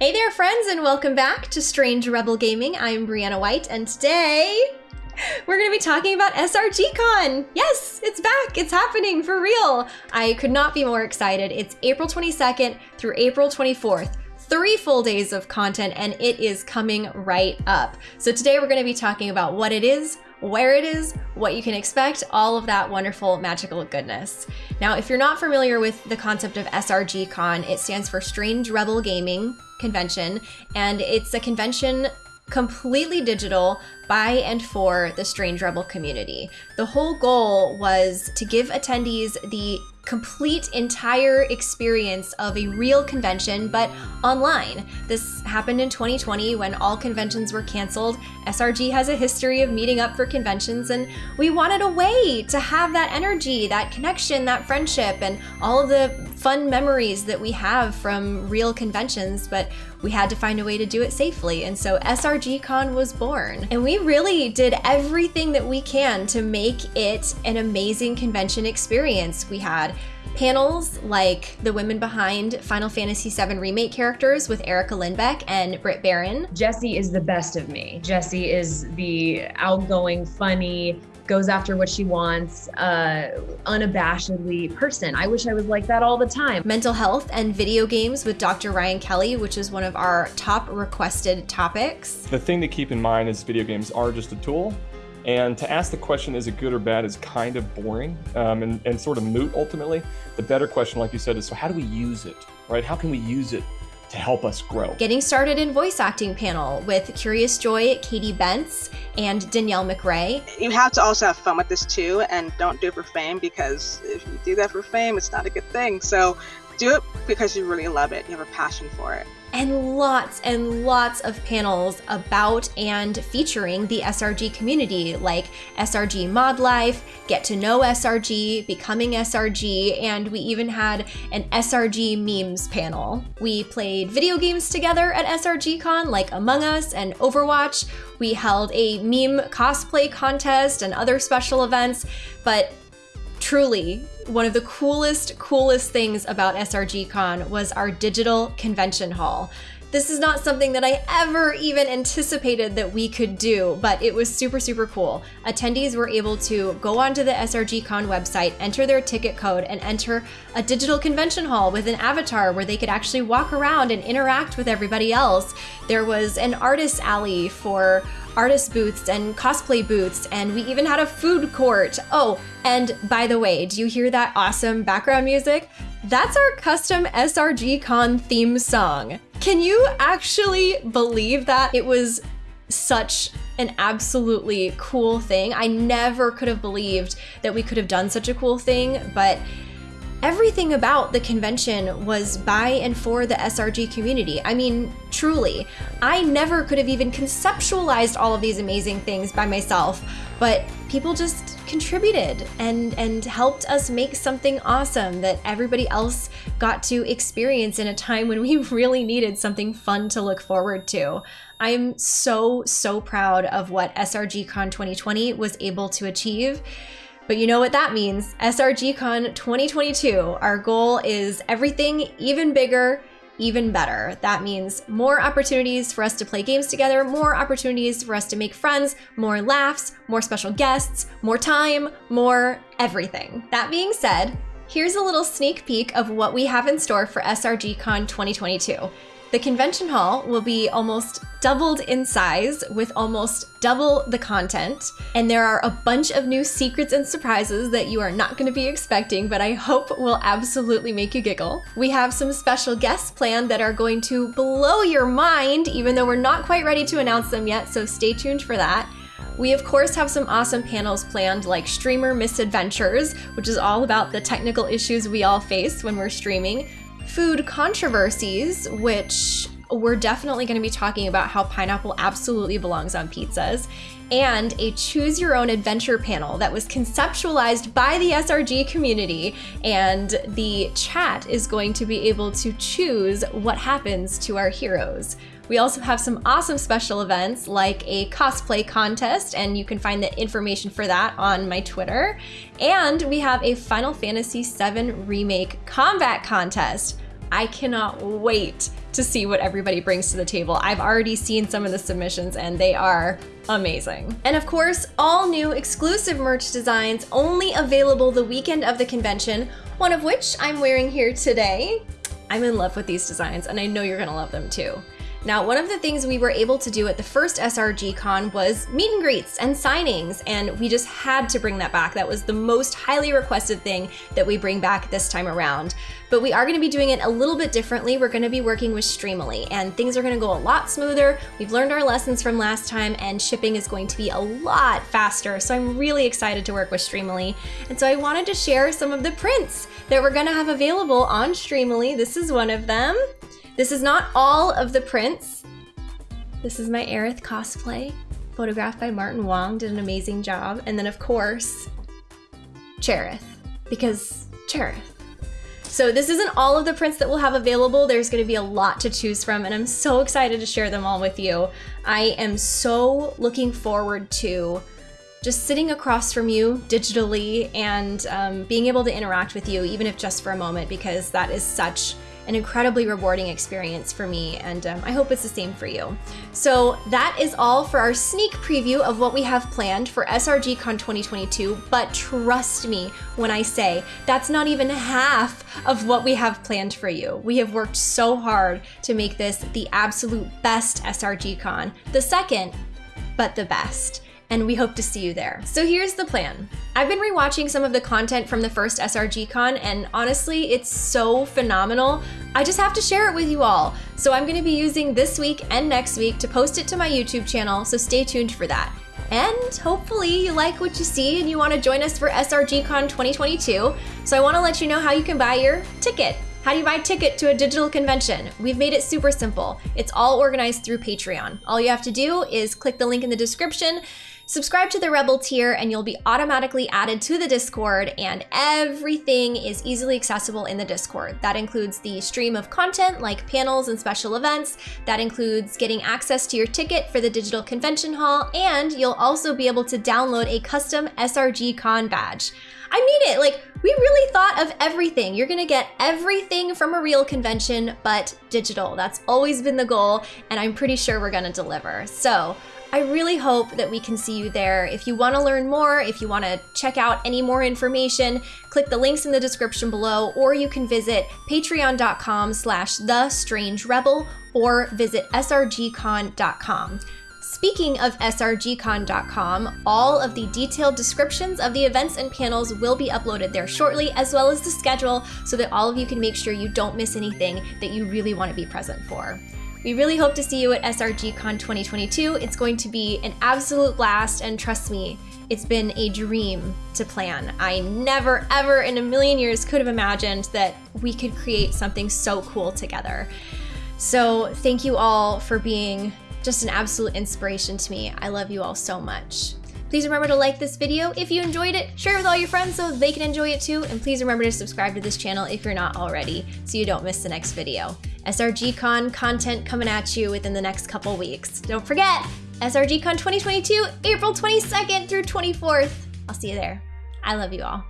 Hey there, friends, and welcome back to Strange Rebel Gaming. I'm Brianna White, and today we're going to be talking about SRGCon. Yes, it's back. It's happening for real. I could not be more excited. It's April 22nd through April 24th three full days of content and it is coming right up. So today we're going to be talking about what it is, where it is, what you can expect, all of that wonderful magical goodness. Now, if you're not familiar with the concept of SRGCon, it stands for Strange Rebel Gaming Convention, and it's a convention completely digital by and for the Strange Rebel community. The whole goal was to give attendees the complete entire experience of a real convention, but online. This happened in 2020 when all conventions were canceled. SRG has a history of meeting up for conventions, and we wanted a way to have that energy, that connection, that friendship, and all of the fun memories that we have from real conventions, but we had to find a way to do it safely. And so SRGCon was born. And we really did everything that we can to make it an amazing convention experience. We had panels like the women behind Final Fantasy VII Remake characters with Erica Lindbeck and Britt Baron. Jessie is the best of me. Jessie is the outgoing, funny, goes after what she wants, uh, unabashedly person. I wish I was like that all the time. Mental health and video games with Dr. Ryan Kelly, which is one of our top requested topics. The thing to keep in mind is video games are just a tool. And to ask the question, is it good or bad, is kind of boring um, and, and sort of moot ultimately. The better question, like you said, is so how do we use it, right? How can we use it to help us grow. Getting started in voice acting panel with Curious Joy, Katie Bentz, and Danielle McRae. You have to also have fun with this too, and don't do it for fame because if you do that for fame, it's not a good thing. So do it because you really love it. You have a passion for it and lots and lots of panels about and featuring the SRG community, like SRG Mod Life, Get to Know SRG, Becoming SRG, and we even had an SRG memes panel. We played video games together at SRGCon, like Among Us and Overwatch. We held a meme cosplay contest and other special events, but truly, one of the coolest, coolest things about SRGCon was our digital convention hall. This is not something that I ever even anticipated that we could do, but it was super, super cool. Attendees were able to go onto the SRGCon website, enter their ticket code, and enter a digital convention hall with an avatar where they could actually walk around and interact with everybody else. There was an artist alley for artist booths and cosplay booths, and we even had a food court. Oh, and by the way, do you hear that awesome background music? That's our custom SRG Con theme song. Can you actually believe that? It was such an absolutely cool thing. I never could have believed that we could have done such a cool thing, but everything about the convention was by and for the SRG community. I mean, truly, I never could have even conceptualized all of these amazing things by myself, but people just contributed and and helped us make something awesome that everybody else got to experience in a time when we really needed something fun to look forward to. I'm so so proud of what SRGCon 2020 was able to achieve. But you know what that means. SRGCon 2022, our goal is everything even bigger, even better. That means more opportunities for us to play games together, more opportunities for us to make friends, more laughs, more special guests, more time, more everything. That being said, here's a little sneak peek of what we have in store for SRGCon 2022. The convention hall will be almost doubled in size with almost double the content. And there are a bunch of new secrets and surprises that you are not going to be expecting, but I hope will absolutely make you giggle. We have some special guests planned that are going to blow your mind, even though we're not quite ready to announce them yet, so stay tuned for that. We of course have some awesome panels planned like Streamer Misadventures, which is all about the technical issues we all face when we're streaming, food controversies, which we're definitely going to be talking about how pineapple absolutely belongs on pizzas, and a choose your own adventure panel that was conceptualized by the SRG community. And the chat is going to be able to choose what happens to our heroes. We also have some awesome special events like a cosplay contest, and you can find the information for that on my Twitter. And we have a Final Fantasy VII Remake combat contest I cannot wait to see what everybody brings to the table. I've already seen some of the submissions and they are amazing. And of course, all new exclusive merch designs only available the weekend of the convention, one of which I'm wearing here today. I'm in love with these designs and I know you're gonna love them too. Now, one of the things we were able to do at the first SRG Con was meet and greets and signings, and we just had to bring that back. That was the most highly requested thing that we bring back this time around. But we are gonna be doing it a little bit differently. We're gonna be working with Streamily, and things are gonna go a lot smoother. We've learned our lessons from last time, and shipping is going to be a lot faster. So I'm really excited to work with Streamily. And so I wanted to share some of the prints that we're gonna have available on Streamily. This is one of them. This is not all of the prints. This is my Aerith cosplay, photographed by Martin Wong, did an amazing job. And then of course, Cherith, because Cherith. So this isn't all of the prints that we'll have available. There's gonna be a lot to choose from and I'm so excited to share them all with you. I am so looking forward to just sitting across from you digitally and um, being able to interact with you, even if just for a moment, because that is such an incredibly rewarding experience for me, and um, I hope it's the same for you. So that is all for our sneak preview of what we have planned for SRGCon 2022, but trust me when I say that's not even half of what we have planned for you. We have worked so hard to make this the absolute best SRGCon, the second, but the best and we hope to see you there. So here's the plan. I've been rewatching some of the content from the first SRGCon, and honestly, it's so phenomenal. I just have to share it with you all. So I'm gonna be using this week and next week to post it to my YouTube channel, so stay tuned for that. And hopefully you like what you see and you wanna join us for SRGCon 2022. So I wanna let you know how you can buy your ticket. How do you buy a ticket to a digital convention? We've made it super simple. It's all organized through Patreon. All you have to do is click the link in the description Subscribe to the Rebel tier and you'll be automatically added to the Discord and everything is easily accessible in the Discord. That includes the stream of content like panels and special events. That includes getting access to your ticket for the digital convention hall and you'll also be able to download a custom SRG Con badge. I mean it, like we really thought of everything. You're gonna get everything from a real convention, but digital. That's always been the goal, and I'm pretty sure we're gonna deliver. So I really hope that we can see you there. If you want to learn more, if you want to check out any more information, click the links in the description below, or you can visit patreon.com slash the strange rebel or visit srgcon.com. Speaking of srgcon.com, all of the detailed descriptions of the events and panels will be uploaded there shortly, as well as the schedule, so that all of you can make sure you don't miss anything that you really want to be present for. We really hope to see you at SRGCon 2022. It's going to be an absolute blast, and trust me, it's been a dream to plan. I never, ever in a million years could have imagined that we could create something so cool together. So, thank you all for being just an absolute inspiration to me. I love you all so much. Please remember to like this video if you enjoyed it, share it with all your friends so they can enjoy it too, and please remember to subscribe to this channel if you're not already so you don't miss the next video. SRGCon content coming at you within the next couple weeks. Don't forget, SRGCon 2022, April 22nd through 24th. I'll see you there. I love you all.